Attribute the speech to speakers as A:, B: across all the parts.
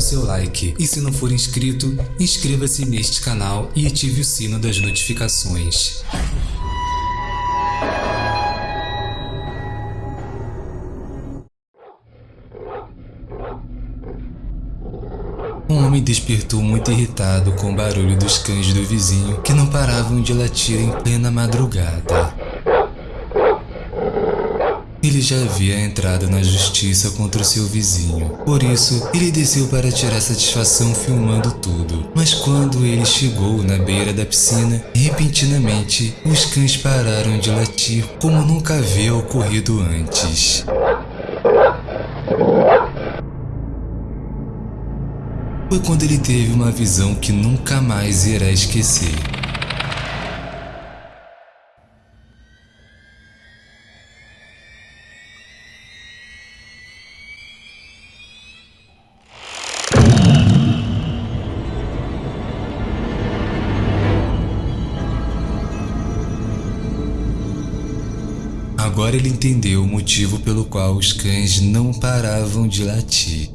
A: o seu like. E se não for inscrito, inscreva-se neste canal e ative o sino das notificações. Um homem despertou muito irritado com o barulho dos cães do vizinho que não paravam de latir em plena madrugada. Ele já havia entrado na justiça contra o seu vizinho, por isso ele desceu para tirar satisfação filmando tudo. Mas quando ele chegou na beira da piscina, repentinamente os cães pararam de latir como nunca havia ocorrido antes. Foi quando ele teve uma visão que nunca mais irá esquecer. Agora ele entendeu o motivo pelo qual os cães não paravam de latir.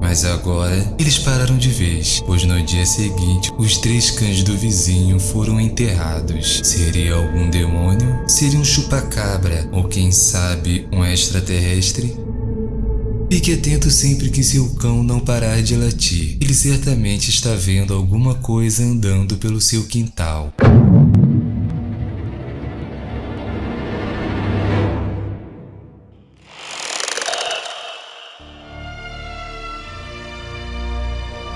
A: Mas agora eles pararam de vez, pois no dia seguinte os três cães do vizinho foram enterrados. Seria algum demônio? Seria um chupacabra? Ou quem sabe um extraterrestre? Fique atento sempre que seu cão não parar de latir. Ele certamente está vendo alguma coisa andando pelo seu quintal.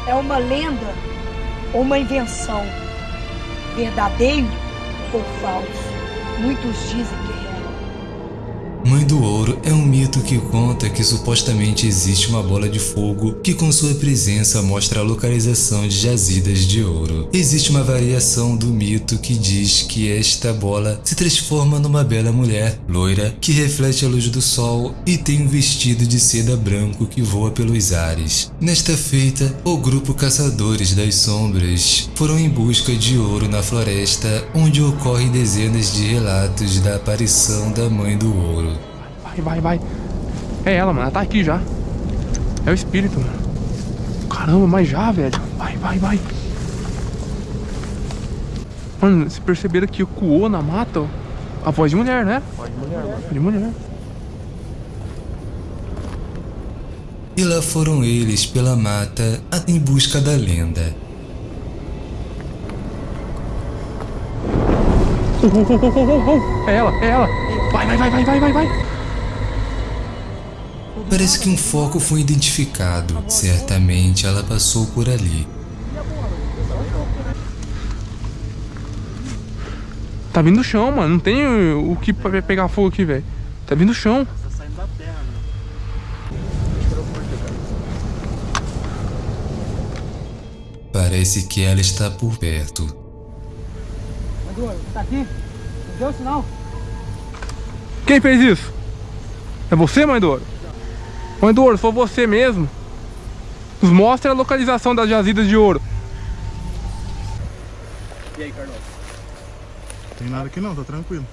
B: É uma lenda ou uma invenção? Verdadeiro ou falso? Muitos dizem que é real.
A: Mãe do Ouro é um mito que conta que supostamente existe uma bola de fogo que com sua presença mostra a localização de jazidas de ouro. Existe uma variação do mito que diz que esta bola se transforma numa bela mulher, loira, que reflete a luz do sol e tem um vestido de seda branco que voa pelos ares. Nesta feita, o grupo Caçadores das Sombras foram em busca de ouro na floresta, onde ocorrem dezenas de relatos da aparição da Mãe do Ouro.
C: Vai, vai, vai. É ela, mano. Ela tá aqui já. É o espírito, mano. Caramba, mas já, velho. Vai, vai, vai. Mano, se perceberam que ecoou na mata, ó, a voz de mulher, né? Voz de mulher, mano. De mulher.
A: E lá foram eles pela mata em busca da lenda.
C: Oh, oh, oh, oh, oh, oh. É ela, é ela. Vai, vai, vai, vai, vai, vai, vai.
A: Parece que um foco foi identificado. Certamente ela passou por ali.
C: Tá vindo do chão, mano. Não tem o que pra pegar fogo aqui, velho. Tá vindo do chão.
A: Parece que ela está por perto.
B: Tá aqui? Não deu sinal?
C: Quem fez isso? É você, mãe do do ouro, se você mesmo, nos mostre a localização das jazidas de ouro.
D: Tem nada aqui não, tá tranquilo.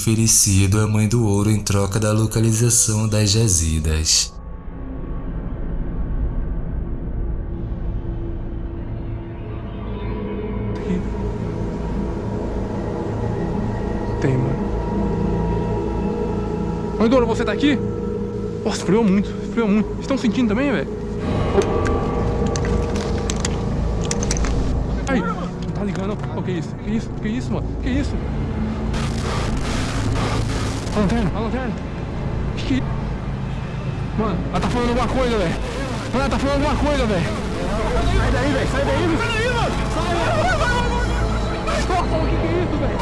A: Oferecido à Mãe do Ouro em troca da localização das jazidas.
C: Tem, mano. Mãe do ouro, você tá aqui? Nossa, esfriou muito, esfriou muito. Estão sentindo também, velho? Ai, tá ligando. Oh, que isso? Que isso? Que isso, mano? Que isso? A lanterna, a lanterna. Que. Mano, ela tá falando alguma coisa, velho. Mano, ela tá falando alguma coisa, velho. Sai daí, velho. Sai daí, velho. Sai daí, mano. Sai, vai, vai, vai, vai. Nossa, o que que é isso, velho?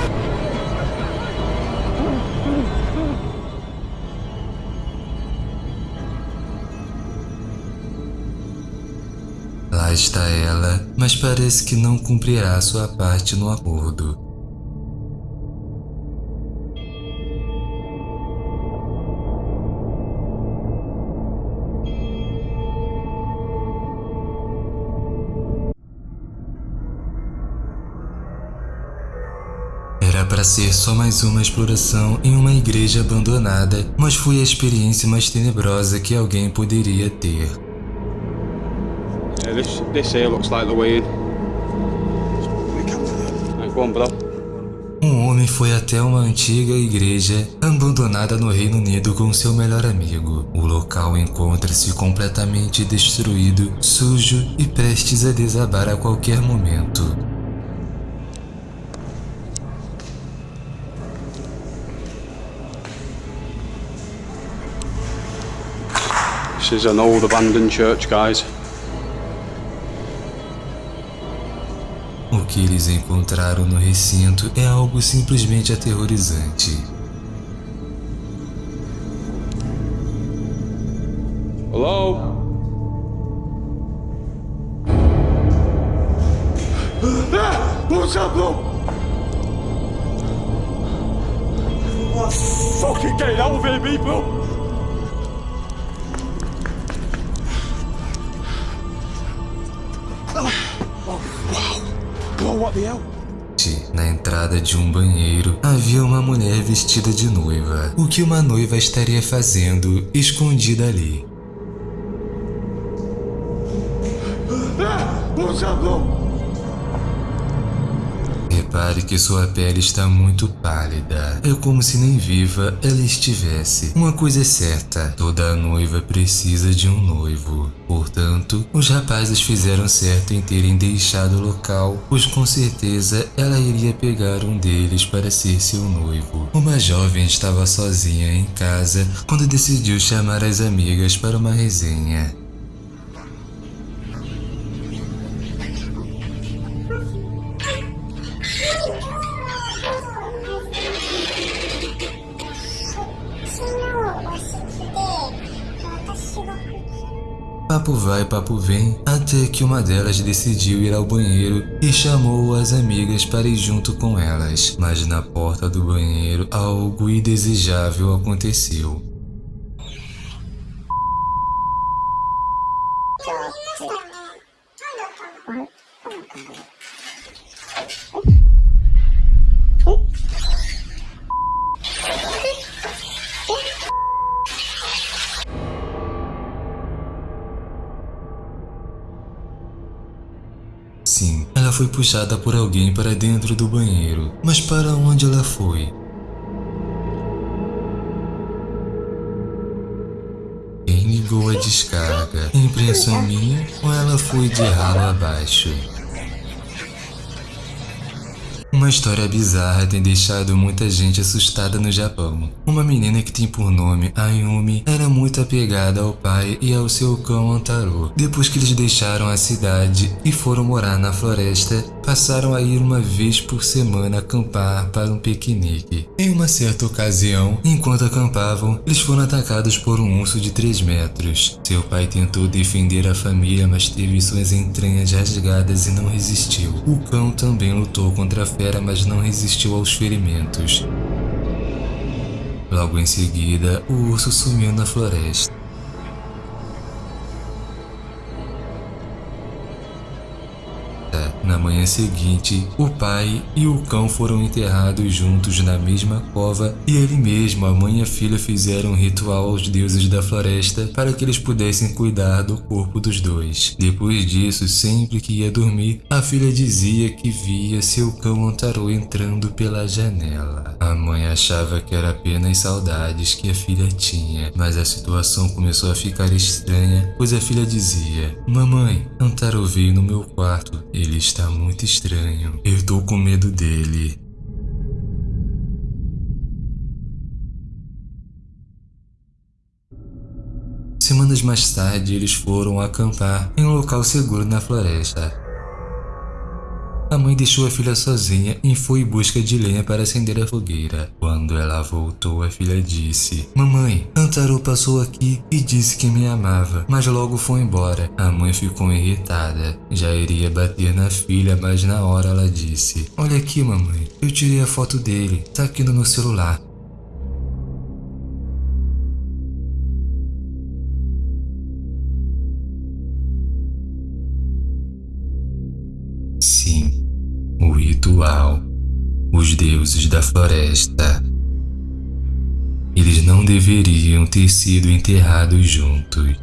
A: Lá está ela, mas parece que não cumprirá sua parte no acordo. Para ser só mais uma exploração em uma igreja abandonada, mas foi a experiência mais tenebrosa que alguém poderia ter.
E: Yeah, this this here looks like the way in. Right, go on, bro.
A: Um homem foi até uma antiga igreja abandonada no Reino Unido com seu melhor amigo. O local encontra-se completamente destruído, sujo e prestes a desabar a qualquer momento.
E: This is an old abandoned church, guys.
A: O que eles encontraram no recinto é algo simplesmente aterrorizante.
E: Hello? What's up, bro? Fucking get of here, people!
A: Na entrada de um banheiro havia uma mulher vestida de noiva. O que uma noiva estaria fazendo escondida ali?
E: What's up, bro?
A: Repare que sua pele está muito pálida. É como se nem viva ela estivesse. Uma coisa é certa: toda noiva precisa de um noivo. Portanto, os rapazes fizeram certo em terem deixado o local, pois com certeza ela iria pegar um deles para ser seu noivo. Uma jovem estava sozinha em casa quando decidiu chamar as amigas para uma resenha. Papo vai, papo vem, até que uma delas decidiu ir ao banheiro e chamou as amigas para ir junto com elas. Mas na porta do banheiro algo indesejável aconteceu. Sim, ela foi puxada por alguém para dentro do banheiro. Mas para onde ela foi? Quem ligou a descarga? Impressão minha ou ela foi de ralo abaixo? Uma história bizarra tem deixado muita gente assustada no Japão. Uma menina que tem por nome Ayumi era muito apegada ao pai e ao seu cão Antaro. Depois que eles deixaram a cidade e foram morar na floresta, passaram a ir uma vez por semana acampar para um piquenique. Em uma certa ocasião, enquanto acampavam, eles foram atacados por um urso de 3 metros. Seu pai tentou defender a família, mas teve suas entranhas rasgadas e não resistiu. O cão também lutou contra a fera, mas não resistiu aos ferimentos. Logo em seguida, o urso sumiu na floresta. Na manhã seguinte, o pai e o cão foram enterrados juntos na mesma cova e ele mesmo, a mãe e a filha fizeram um ritual aos deuses da floresta para que eles pudessem cuidar do corpo dos dois. Depois disso, sempre que ia dormir, a filha dizia que via seu cão Antaro entrando pela janela. A mãe achava que era apenas saudades que a filha tinha, mas a situação começou a ficar estranha, pois a filha dizia: Mamãe, Antaro veio no meu quarto, ele está muito estranho. Eu tô com medo dele. Semanas mais tarde, eles foram acampar em um local seguro na floresta. A mãe deixou a filha sozinha e foi em busca de lenha para acender a fogueira. Quando ela voltou, a filha disse: Mamãe, Antaro passou aqui e disse que me amava, mas logo foi embora. A mãe ficou irritada. Já iria bater na filha, mas na hora ela disse: Olha aqui, mamãe, eu tirei a foto dele, tá aqui no meu celular. Sim, o ritual os deuses da floresta. Eles não deveriam ter sido enterrados juntos.